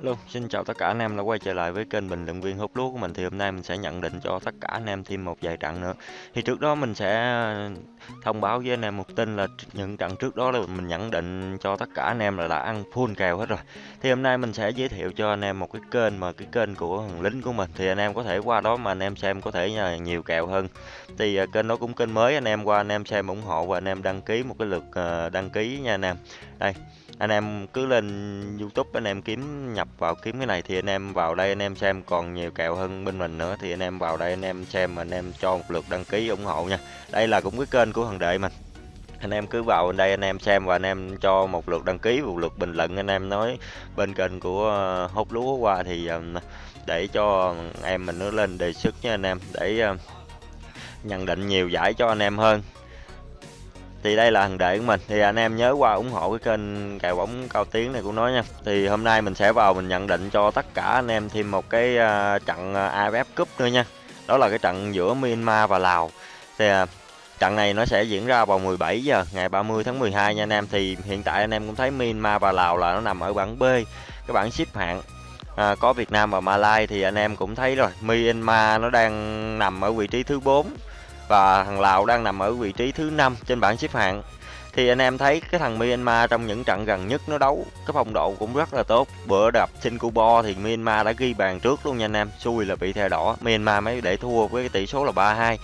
Hello, xin chào tất cả anh em đã quay trở lại với kênh bình luận viên hút lúa của mình thì hôm nay mình sẽ nhận định cho tất cả anh em thêm một vài trận nữa. Thì trước đó mình sẽ thông báo với anh em một tin là những trận trước đó là mình nhận định cho tất cả anh em là đã ăn full kèo hết rồi. Thì hôm nay mình sẽ giới thiệu cho anh em một cái kênh mà cái kênh của thằng lính của mình thì anh em có thể qua đó mà anh em xem có thể nhiều kèo hơn. Thì kênh đó cũng kênh mới anh em qua anh em xem ủng hộ và anh em đăng ký một cái lượt đăng ký nha anh em. Đây anh em cứ lên YouTube anh em kiếm nhập vào kiếm cái này thì anh em vào đây anh em xem, còn nhiều kèo hơn bên mình nữa thì anh em vào đây anh em xem anh em cho một lượt đăng ký ủng hộ nha. Đây là cũng cái kênh của thằng đệ mình. Anh em cứ vào đây anh em xem và anh em cho một lượt đăng ký, một lượt bình luận anh em nói bên kênh của ờ, hốt hút lúa qua thì ờ, để cho em mình nó lên đề xuất nha anh em, để ờ, nhận định nhiều giải cho anh em hơn thì đây là thằng đệ của mình. Thì anh em nhớ qua ủng hộ cái kênh cài bóng cao tiếng này của nó nha. Thì hôm nay mình sẽ vào mình nhận định cho tất cả anh em thêm một cái uh, trận à, AFF Cup nữa nha. Đó là cái trận giữa Myanmar và Lào. Thì uh, trận này nó sẽ diễn ra vào 17 giờ ngày 30 tháng 12 nha anh em. Thì hiện tại anh em cũng thấy Myanmar và Lào là nó nằm ở bảng B cái bảng xếp hạng à, có Việt Nam và Malai thì anh em cũng thấy rồi. Myanmar nó đang nằm ở vị trí thứ 4 và thằng Lào đang nằm ở vị trí thứ năm trên bảng xếp hạng. Thì anh em thấy cái thằng Myanmar trong những trận gần nhất nó đấu, cái phong độ cũng rất là tốt. Bữa đập Singapore thì Myanmar đã ghi bàn trước luôn nha anh em. Xui là bị thẻ đỏ. Myanmar mới để thua với cái tỷ số là 3-2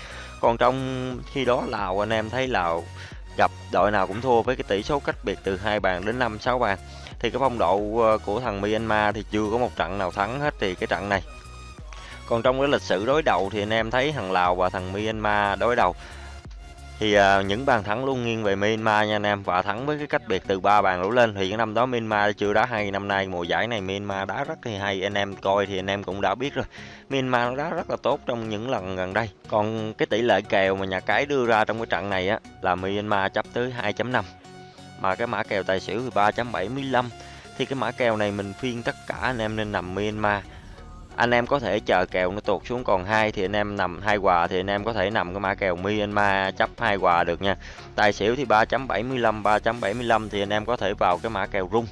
còn trong khi đó Lào, anh em thấy Lào gặp đội nào cũng thua với cái tỷ số cách biệt từ hai bàn đến năm, sáu bàn. Thì cái phong độ ờ, của thằng Myanmar thì chưa có một trận nào thắng hết thì cái trận này còn trong cái lịch sử đối đầu thì anh em thấy thằng Lào và thằng Myanmar đối đầu. Thì à, những bàn thắng luôn nghiêng về Myanmar nha anh em. Và thắng với cái cách biệt từ ba bàn đổ lên. Thì cái năm đó Myanmar chưa đá hay. Năm nay mùa giải này Myanmar đá rất thì hay. Anh em coi thì anh em cũng đã biết rồi. Myanmar nó đá rất là tốt trong những lần gần đây. Còn cái tỷ lệ kèo mà nhà cái đưa ra trong cái trận này á, là Myanmar chấp tới 2.5 mà cái mã kèo tài xỉu thì 3.75 thì cái mã kèo này mình phiên tất cả anh em nên nằm Myanmar anh em có thể chờ kèo nó tụt xuống, còn hai thì anh em nằm, hai quà thì anh em có thể nằm cái mã kèo Myanmar chấp hai quà được nha. Tài xỉu thì 3.75 3.75 thì anh em có thể vào cái mã kèo rung.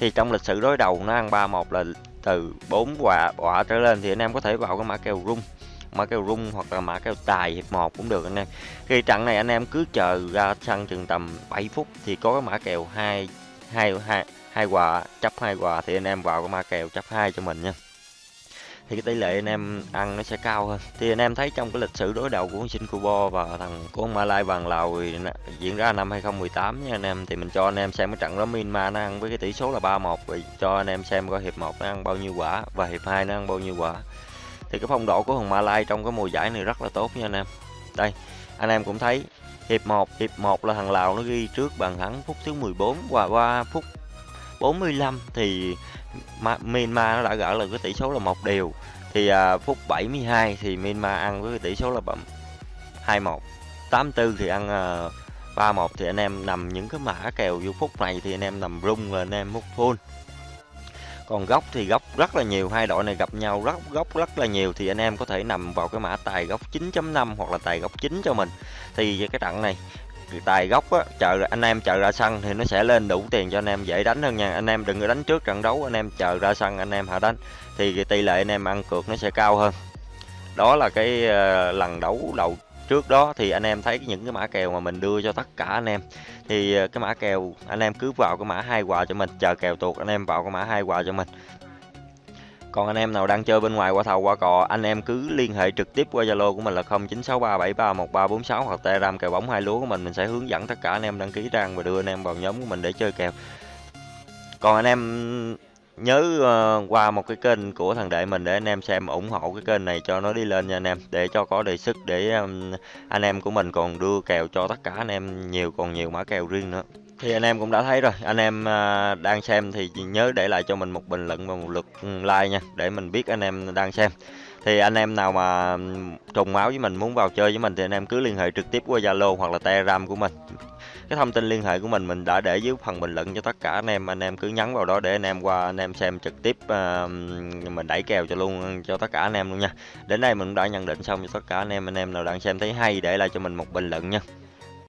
Thì trong lịch sử đối đầu nó ăn 31 là từ 4 quả quả trở lên thì anh em có thể vào cái mã kèo rung. Mã kèo rung hoặc là mã kèo tài hiệp 1 cũng được anh em. Khi trận này anh em cứ chờ ra sân chừng tầm 7 phút thì có cái mã kèo hai hai hai hai quà, chấp hai quà thì anh em vào cái mã kèo chấp hai cho mình nha thì cái tỷ lệ anh em ăn nó sẽ cao hơn. Thì anh em thấy trong cái lịch sử đối đầu của Singapore và thằng của Malai vàng Lào thì diễn ra năm 2018 nha anh em, thì mình cho anh em xem cái trận đó Myanmar nó ăn với cái tỷ số là 3-1 rồi cho anh em xem coi hiệp 1 nó ăn bao nhiêu quả và hiệp 2 nó ăn bao nhiêu quả. Thì cái phong độ của thằng Malai trong cái mùa giải này rất là tốt nha anh em. Đây, anh em cũng thấy hiệp 1 hiệp 1 là thằng Lào nó ghi trước bàn thắng phút thứ 14 và qua phút 45 thì Myanmar nó đã gỡ là cái tỷ số là một điều. Thì à, phút 72 thì Myanmar ăn với cái tỷ số là 21 84 thì ăn à, 31 thì anh em nằm những cái mã kèo vô phút này thì anh em nằm rung là anh em múc full. Còn góc thì góc rất là nhiều hai đội này gặp nhau rất góc rất là nhiều thì anh em có thể nằm vào cái mã tài góc 9.5 hoặc là tài góc 9 cho mình. Thì cái trận này tài gốc á chờ anh em chờ ra sân thì nó sẽ lên đủ tiền cho anh em dễ đánh hơn nha. Anh em đừng có đánh trước trận đấu anh em chờ ra sân anh em hạ đánh. Thì tỷ lệ anh em ăn cược nó sẽ cao hơn. Đó là cái uh, lần đấu đầu trước đó thì anh em thấy những cái mã kèo mà mình đưa cho tất cả anh em. Thì uh, cái mã kèo anh em cứ vào cái mã hai quà cho mình chờ kèo tuột anh em vào cái mã hai quà cho mình còn anh em nào đang chơi bên ngoài qua thầu qua cò, anh em cứ liên hệ trực tiếp qua Zalo của mình là 0963731346 hoặc Telegram kèo bóng hai lúa của mình, mình sẽ hướng dẫn tất cả anh em đăng ký trang và đưa anh em vào nhóm của mình để chơi kèo. Còn anh em nhớ ờ, qua một cái kênh của thằng đệ mình để anh em xem ủng hộ cái kênh này cho nó đi lên nha anh em để cho có đề sức để anh em của mình còn đưa kèo cho tất cả anh em nhiều còn nhiều mã kèo riêng nữa thì anh em cũng đã thấy rồi. Anh em à, đang xem thì nhớ để lại cho mình một bình luận và một lượt ừ, like nha để mình biết anh em đang xem. Thì anh em nào mà ừ, trùng máu với mình muốn vào chơi với mình thì anh em cứ liên hệ trực tiếp qua Zalo hoặc là Telegram của mình. Cái thông tin liên hệ của mình mình đã để dưới phần bình luận cho tất cả anh em. Anh em cứ nhắn vào đó để anh em qua anh em xem trực tiếp uh, mình đẩy kèo cho luôn cho tất cả anh em luôn nha. Đến đây mình cũng đã nhận định xong cho tất cả anh em. Anh em nào đang xem thấy hay để lại cho mình một bình luận nha.